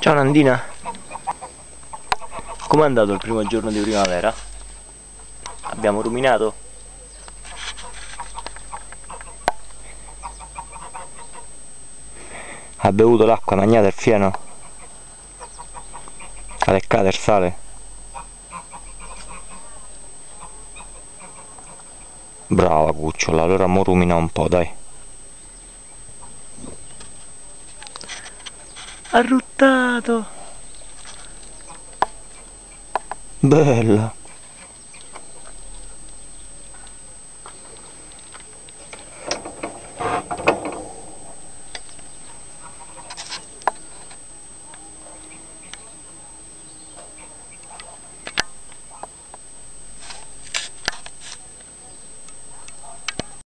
Ciao Nandina. Com'è andato il primo giorno di primavera? Abbiamo ruminato? Ha bevuto l'acqua, mangiato il fieno? Ha leccato il sale? Brava cucciola, allora mo rumina un po', dai. Arruttato! Bella!